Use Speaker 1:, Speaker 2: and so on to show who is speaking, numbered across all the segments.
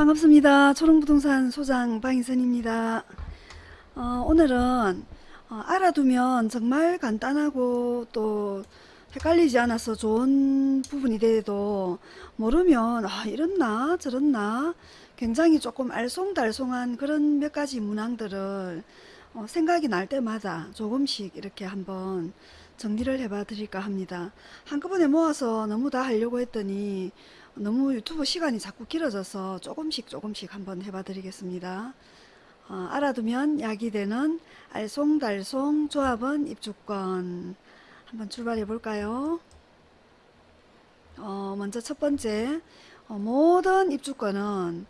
Speaker 1: 반갑습니다. 초롱부동산 소장 방희선입니다. 어, 오늘은 어, 알아두면 정말 간단하고 또 헷갈리지 않아서 좋은 부분이 돼도 모르면 아 이렇나 저렇나 굉장히 조금 알쏭달쏭한 그런 몇 가지 문항들을 어, 생각이 날 때마다 조금씩 이렇게 한번 정리를 해봐 드릴까 합니다. 한꺼번에 모아서 너무 다 하려고 했더니 너무 유튜브 시간이 자꾸 길어져서 조금씩 조금씩 한번 해봐 드리겠습니다. 어, 알아두면 약이 되는 알쏭달쏭 조합은 입주권 한번 출발해 볼까요? 어, 먼저 첫 번째 어, 모든 입주권은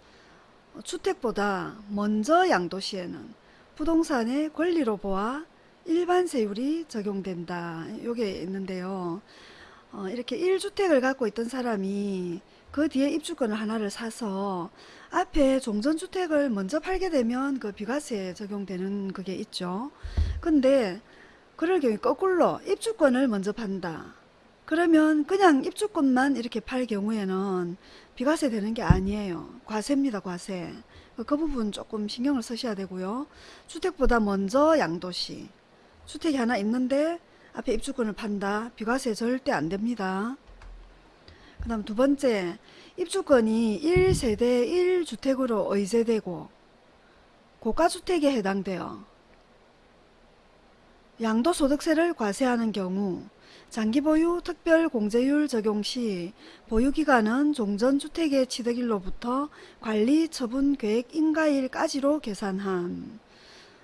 Speaker 1: 주택보다 먼저 양도시에는 부동산의 권리로 보아 일반 세율이 적용된다. 요게 있는데요. 어, 이렇게 1주택을 갖고 있던 사람이 그 뒤에 입주권을 하나를 사서 앞에 종전주택을 먼저 팔게 되면 그 비과세 적용되는 그게 있죠. 근데 그럴 경우 거꾸로 입주권을 먼저 판다. 그러면 그냥 입주권만 이렇게 팔 경우에는 비과세 되는 게 아니에요. 과세입니다. 과세. 그 부분 조금 신경을 쓰셔야 되고요. 주택보다 먼저 양도시. 주택이 하나 있는데 앞에 입주권을 판다. 비과세 절대 안 됩니다. 그 다음 두 번째, 입주권이 1세대 1주택으로 의제되고 고가주택에 해당되어 양도소득세를 과세하는 경우 장기보유 특별공제율 적용 시 보유기간은 종전주택의 취득일로부터 관리 처분 계획 인가일까지로 계산한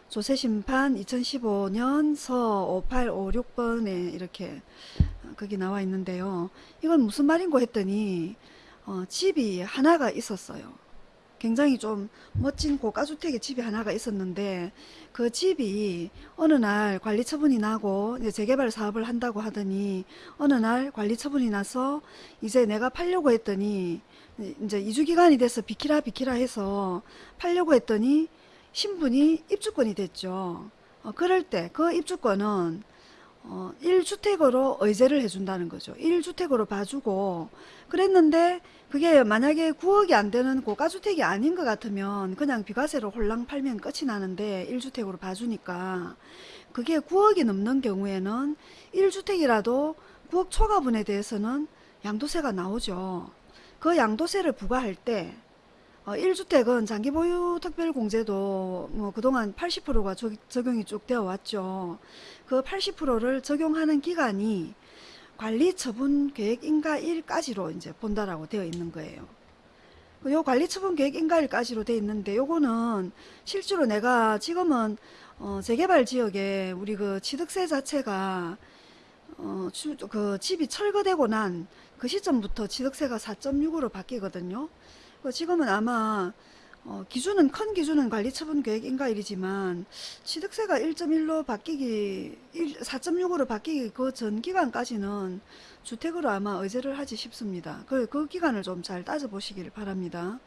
Speaker 1: 조세심판 2015년 서 5856번에 이렇게 거기 나와 있는데요. 이건 무슨 말인고 했더니 어, 집이 하나가 있었어요. 굉장히 좀 멋진 고가주택의 집이 하나가 있었는데 그 집이 어느 날 관리 처분이 나고 이제 재개발 사업을 한다고 하더니 어느 날 관리 처분이 나서 이제 내가 팔려고 했더니 이제 이주 기간이 돼서 비키라 비키라 해서 팔려고 했더니 신분이 입주권이 됐죠. 어, 그럴 때 그 입주권은 어, 1주택으로 의제를 해준다는 거죠. 1주택으로 봐주고 그랬는데 그게 만약에 9억이 안 되는 고가주택이 아닌 것 같으면 그냥 비과세로 홀랑 팔면 끝이 나는데 1주택으로 봐주니까 그게 9억이 넘는 경우에는 1주택이라도 9억 초과분에 대해서는 양도세가 나오죠. 그 양도세를 부과할 때 어, 1주택은 장기 보유 특별 공제도 뭐 그동안 80%가 적용이 쭉 되어 왔죠. 그 80%를 적용하는 기간이 관리 처분 계획 인가 일까지로 이제 본다라고 되어 있는 거예요. 그요 관리 처분 계획 인가일까지로 되어 있는데 요거는 실제로 내가 지금은 어 재개발 지역에 우리 그 취득세 자체가 어그 집이 철거되고 난 그 시점부터 취득세가 4.6으로 바뀌거든요. 그 지금은 아마 어, 기준은 큰 기준은 관리처분 계획 인가일이지만 취득세가 1.1로 바뀌기 4.6으로 바뀌기 그 전 기간까지는 주택으로 아마 의제를 하지 싶습니다. 그, 그 기간을 좀 잘 따져보시길 바랍니다.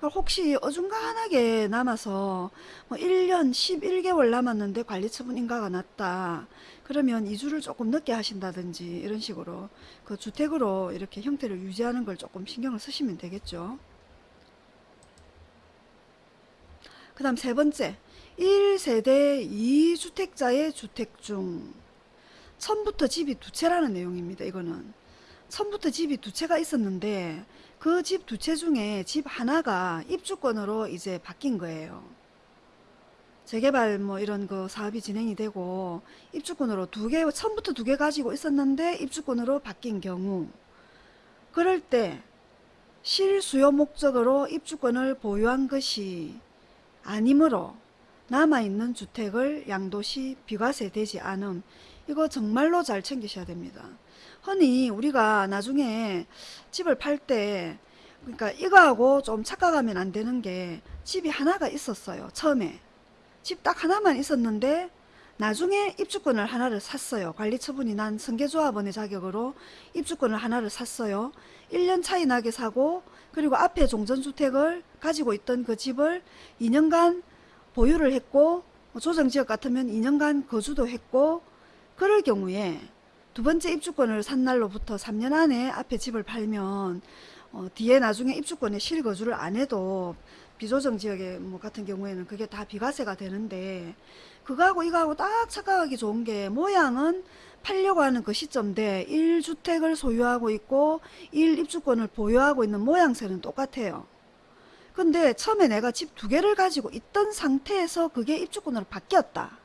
Speaker 1: 혹시 어중간하게 남아서 뭐 1년 11개월 남았는데 관리처분 인가가 났다. 그러면 이주를 조금 늦게 하신다든지 이런 식으로 그 주택으로 이렇게 형태를 유지하는 걸 조금 신경을 쓰시면 되겠죠. 그 다음 세 번째 1세대 2주택자의 주택 중 처음부터 집이 두 채라는 내용입니다. 이거는 처음부터 집이 두 채가 있었는데 그 집 두 채 중에 집 하나가 입주권으로 이제 바뀐 거예요. 재개발 뭐 이런 그 사업이 진행이 되고 입주권으로 두 개, 처음부터 두 개 가지고 있었는데 입주권으로 바뀐 경우 그럴 때 실수요 목적으로 입주권을 보유한 것이 아니므로 남아있는 주택을 양도시 비과세 되지 않음 이거 정말로 잘 챙기셔야 됩니다. 흔히 우리가 나중에 집을 팔 때 그러니까 이거하고 좀 착각하면 안 되는 게 집이 하나가 있었어요. 처음에 집 딱 하나만 있었는데 나중에 입주권을 하나를 샀어요. 관리처분이 난 성계조합원의 자격으로 입주권을 하나를 샀어요. 1년 차이 나게 사고 그리고 앞에 종전주택을 가지고 있던 그 집을 2년간 보유를 했고 뭐 조정지역 같으면 2년간 거주도 했고 그럴 경우에 두 번째 입주권을 산 날로부터 3년 안에 앞에 집을 팔면 어, 뒤에 나중에 입주권에 실거주를 안 해도 비조정 지역에 뭐 같은 경우에는 그게 다 비과세가 되는데 그거하고 이거하고 딱 착각하기 좋은 게 모양은 팔려고 하는 그 시점대 1주택을 소유하고 있고 1 입주권을 보유하고 있는 모양새는 똑같아요. 근데 처음에 내가 집 두 개를 가지고 있던 상태에서 그게 입주권으로 바뀌었다.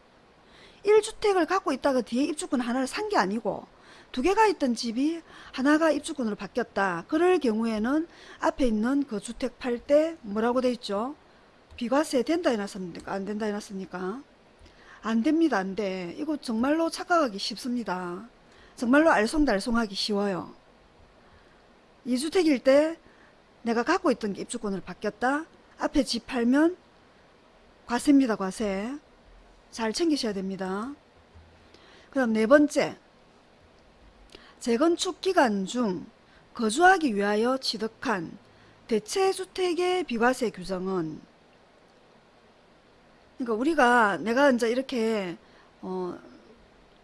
Speaker 1: 1주택을 갖고 있다가 뒤에 입주권 하나를 산 게 아니고 두 개가 있던 집이 하나가 입주권으로 바뀌었다. 그럴 경우에는 앞에 있는 그 주택 팔 때 뭐라고 돼 있죠? 비과세 된다 해놨습니까? 안 된다 해놨습니까? 안 됩니다. 안 돼. 이거 정말로 착각하기 쉽습니다. 정말로 알쏭달쏭하기 쉬워요. 2주택일 때 내가 갖고 있던 게 입주권으로 바뀌었다. 앞에 집 팔면 과세입니다. 과세. 잘 챙기셔야 됩니다. 그 다음 네 번째 재건축 기간 중 거주하기 위하여 취득한 대체주택의 비과세 규정은 그러니까 우리가 내가 이제 이렇게 어,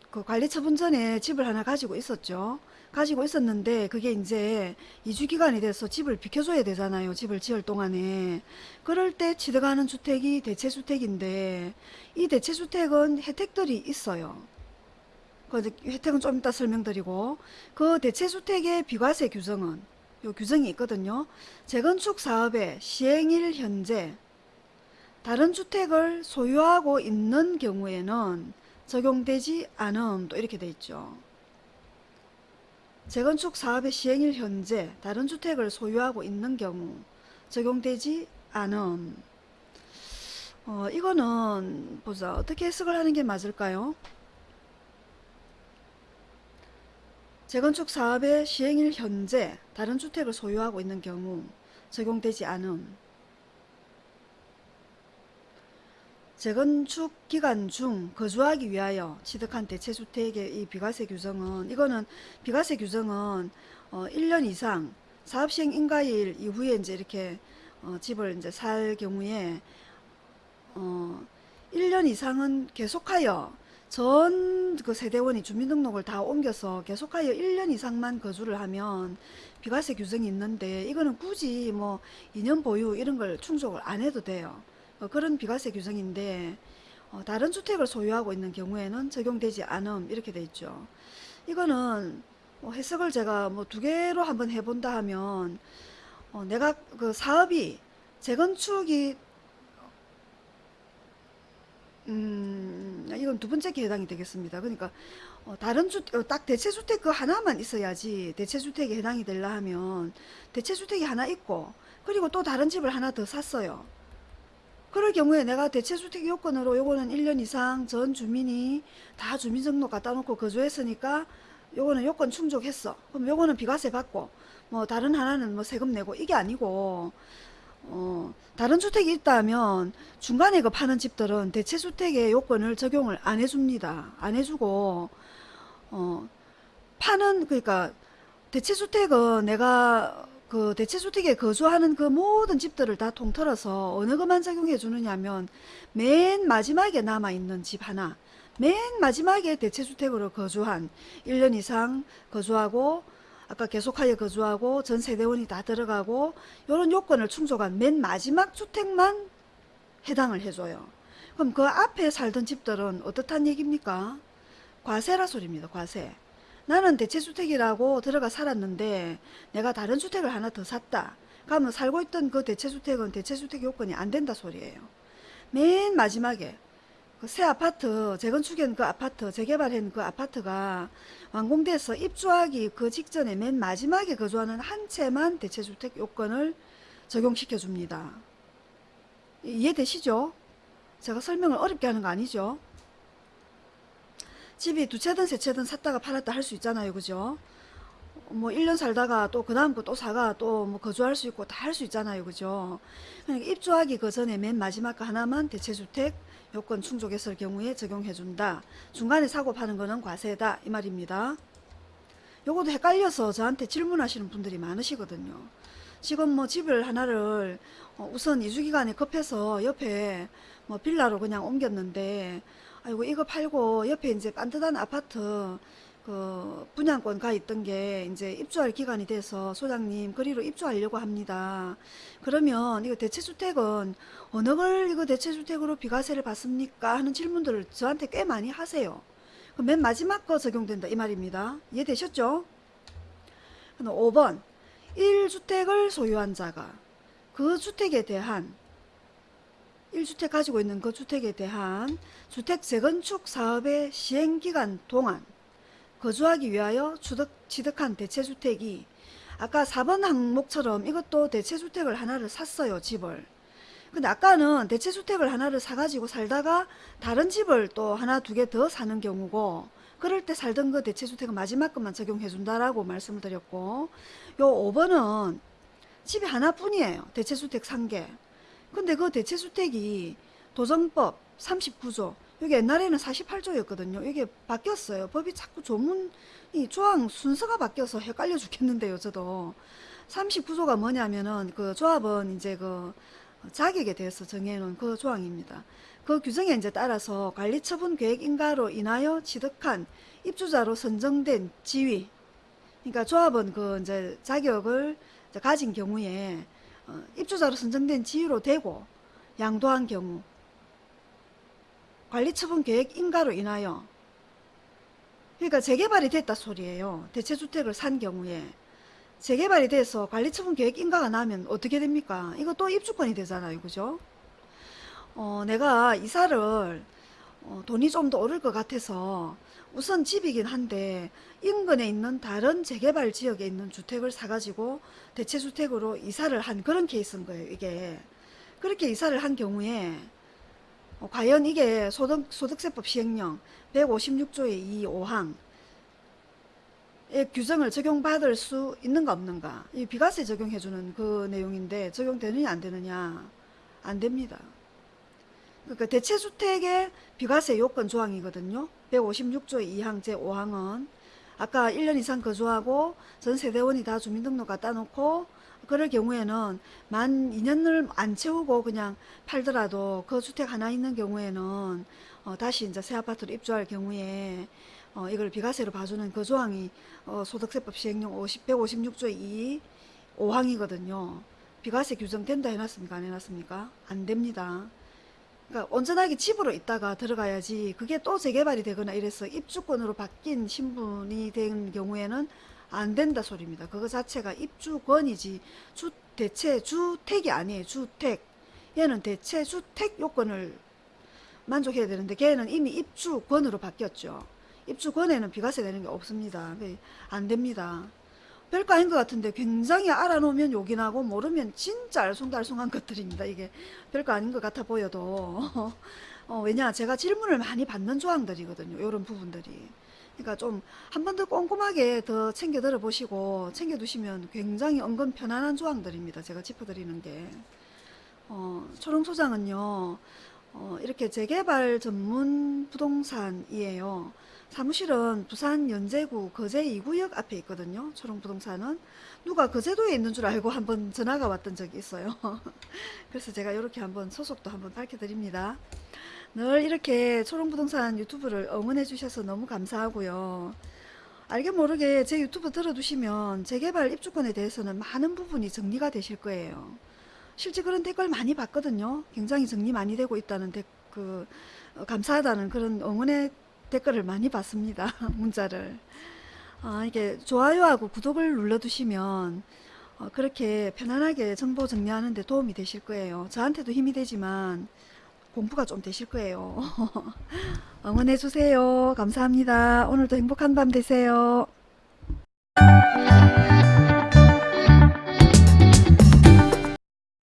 Speaker 1: 그 관리처분 전에 집을 하나 가지고 있었죠. 가지고 있었는데 그게 이제 이주 기간이 돼서 집을 비켜줘야 되잖아요. 집을 지을 동안에. 그럴 때 취득하는 주택이 대체주택인데 이 대체주택은 혜택들이 있어요. 그 혜택은 좀 이따 설명드리고 그 대체주택의 비과세 규정은 요 규정이 있거든요. 재건축 사업의 시행일 현재 다른 주택을 소유하고 있는 경우에는 적용되지 않음 또 이렇게 돼 있죠. 재건축 사업의 시행일 현재 다른 주택을 소유하고 있는 경우 적용되지 않음. 어, 이거는 보자 어떻게 해석을 하는 게 맞을까요? 재건축 사업의 시행일 현재 다른 주택을 소유하고 있는 경우 적용되지 않음. 재건축 기간 중 거주하기 위하여 취득한 대체주택의 이 비과세 규정은 이거는 비과세 규정은 어 1년 이상 사업 시행 인가일 이후에 이제 이렇게 어 집을 이제 살 경우에 어 1년 이상은 계속하여 전 그 세대원이 주민등록을 다 옮겨서 계속하여 1년 이상만 거주를 하면 비과세 규정이 있는데 이거는 굳이 뭐 2년 보유 이런 걸 충족을 안 해도 돼요. 어, 그런 비과세 규정인데 어, 다른 주택을 소유하고 있는 경우에는 적용되지 않음 이렇게 돼 있죠. 이거는 뭐 해석을 제가 뭐 두 개로 한번 해본다 하면 어, 내가 그 사업이 재건축이 음, 이건 두 번째 게 해당이 되겠습니다. 그러니까 어, 다른 주, 어, 딱 대체주택 그 하나만 있어야지 대체주택에 해당이 되려 하면 대체주택이 하나 있고 그리고 또 다른 집을 하나 더 샀어요. 그럴 경우에 내가 대체주택 요건으로 요거는 1년 이상 전 주민이 다 주민등록 갖다 놓고 거주했으니까 요거는 요건 충족했어. 그럼 요거는 비과세 받고 뭐 다른 하나는 뭐 세금 내고 이게 아니고 어 다른 주택이 있다면 중간에 그 파는 집들은 대체주택의 요건을 적용을 안 해줍니다. 안 해주고 어 파는 그러니까 대체주택은 내가 그 대체주택에 거주하는 그 모든 집들을 다 통틀어서 어느 것만 적용해 주느냐면 맨 마지막에 남아있는 집 하나 맨 마지막에 대체주택으로 거주한 1년 이상 거주하고 아까 계속하여 거주하고 전 세 대원이 다 들어가고 이런 요건을 충족한 맨 마지막 주택만 해당을 해줘요. 그럼 그 앞에 살던 집들은 어떻단 얘기입니까? 과세라 소리입니다. 과세. 나는 대체주택이라고 들어가 살았는데 내가 다른 주택을 하나 더 샀다. 그러면 살고 있던 그 대체주택은 대체주택 요건이 안 된다 소리예요. 맨 마지막에 그 새 아파트 재건축한 그 아파트 재개발한 그 아파트가 완공돼서 입주하기 그 직전에 맨 마지막에 거주하는 한 채만 대체주택 요건을 적용시켜 줍니다. 이해되시죠? 제가 설명을 어렵게 하는 거 아니죠? 집이 두 채든 세 채든 샀다가 팔았다 할 수 있잖아요. 그죠? 뭐 1년 살다가 또 그 다음 거 또 사가 또 뭐 거주할 수 있고 다 할 수 있잖아요. 그죠? 그러니까 입주하기 그 전에 맨 마지막 거 하나만 대체주택 요건 충족했을 경우에 적용해준다. 중간에 사고 파는 거는 과세다. 이 말입니다. 요것도 헷갈려서 저한테 질문하시는 분들이 많으시거든요. 지금 뭐 집을 하나를 어, 우선 이주기간에 급해서 옆에 뭐 빌라로 그냥 옮겼는데 아이고 이거 팔고 옆에 이제 반듯한 아파트 그 분양권 가 있던 게 이제 입주할 기간이 돼서 소장님 거리로 입주하려고 합니다. 그러면 이거 대체주택은 어느 걸 이거 대체주택으로 비과세를 받습니까? 하는 질문들을 저한테 꽤 많이 하세요. 그맨 마지막 거 적용된다 이 말입니다. 이해되셨죠? 5번 1주택을 소유한 자가 그 주택에 대한 1주택 가지고 있는 그 주택에 대한 주택 재건축 사업의 시행기간 동안 거주하기 위하여 취득, 취득한 대체주택이 아까 4번 항목처럼 이것도 대체주택을 하나를 샀어요 집을. 근데 아까는 대체주택을 하나를 사가지고 살다가 다른 집을 또 하나 두 개 더 사는 경우고 그럴 때 살던 그 대체주택은 마지막 것만 적용해 준다라고 말씀을 드렸고 요 5번은 집이 하나뿐이에요 대체주택 산 게. 근데 그 대체주택이 도정법 39조 여기 옛날에는 48조였거든요 이게 바뀌었어요 법이 자꾸 조문이 조항 순서가 바뀌어서 헷갈려 죽겠는데요 저도 39조가 뭐냐면은 그 조합은 이제 그 자격에 대해서 정해놓은 그 조항입니다. 그 규정에 이제 따라서 관리처분 계획 인가로 인하여 취득한 입주자로 선정된 지위. 그러니까 조합은 그 이제 자격을 가진 경우에 어, 입주자로 선정된 지위로 되고 양도한 경우 관리처분 계획 인가로 인하여 그러니까 재개발이 됐다 소리예요. 대체주택을 산 경우에 재개발이 돼서 관리처분 계획 인가가 나면 어떻게 됩니까? 이거 또 입주권이 되잖아요. 그죠? 어, 내가 이사를 어, 돈이 좀 더 오를 것 같아서 우선 집이긴 한데 인근에 있는 다른 재개발 지역에 있는 주택을 사가지고 대체주택으로 이사를 한 그런 케이스인 거예요. 이게 그렇게 이사를 한 경우에 어, 과연 이게 소득, 소득세법 시행령 156조의 2, 5항 의 규정을 적용받을 수 있는가 없는가 이 비과세 적용해주는 그 내용인데 적용되느냐 안 되느냐 안 됩니다. 그러니까 대체주택의 비과세 요건 조항이거든요. 156조 2항 제5항은 아까 1년 이상 거주하고 전 세대원이 다 주민등록 갖다 놓고 그럴 경우에는 만 2년을 안 채우고 그냥 팔더라도 그 주택 하나 있는 경우에는 어 다시 이제 새 아파트로 입주할 경우에 어 이걸 비과세로 봐주는 그 조항이 어 소득세법 시행령 50, 156조 2 5항이거든요. 비과세 규정 된다 해놨습니까? 안 해놨습니까? 안 됩니다. 그러니까 온전하게 집으로 있다가 들어가야지 그게 또 재개발이 되거나 이래서 입주권으로 바뀐 신분이 된 경우에는 안 된다 소리입니다. 그거 자체가 입주권이지 주 대체 주택이 아니에요. 주택. 얘는 대체 주택 요건을 만족해야 되는데 걔는 이미 입주권으로 바뀌었죠. 입주권에는 비과세 되는 게 없습니다. 안 됩니다. 별거 아닌 것 같은데 굉장히 알아놓으면 욕이 나고 모르면 진짜 알쏭달쏭한 것들입니다. 이게 별거 아닌 것 같아 보여도 어, 왜냐 제가 질문을 많이 받는 조항들이거든요. 이런 부분들이. 그러니까 좀 한 번 더 꼼꼼하게 더 챙겨 들어보시고 챙겨 두시면 굉장히 은근 편안한 조항들입니다. 제가 짚어드리는 게. 어, 초롱소장은요. 어, 이렇게 재개발 전문 부동산이에요. 사무실은 부산 연제구 거제 2구역 앞에 있거든요. 초롱부동산은 누가 거제도에 있는 줄 알고 한번 전화가 왔던 적이 있어요. 그래서 제가 이렇게 한번 소속도 한번 밝혀드립니다. 늘 이렇게 초롱부동산 유튜브를 응원해 주셔서 너무 감사하고요. 알게 모르게 제 유튜브 들어두시면 재개발 입주권에 대해서는 많은 부분이 정리가 되실 거예요. 실제 그런 댓글 많이 봤거든요. 굉장히 정리 많이 되고 있다는 댓, 그, 어, 감사하다는 그런 응원의 댓글을 많이 받습니다. 문자를. 아, 이게 좋아요하고 구독을 눌러두시면 어, 그렇게 편안하게 정보 정리하는 데 도움이 되실 거예요. 저한테도 힘이 되지만 공부가 좀 되실 거예요. 응원해 주세요. 감사합니다. 오늘도 행복한 밤 되세요.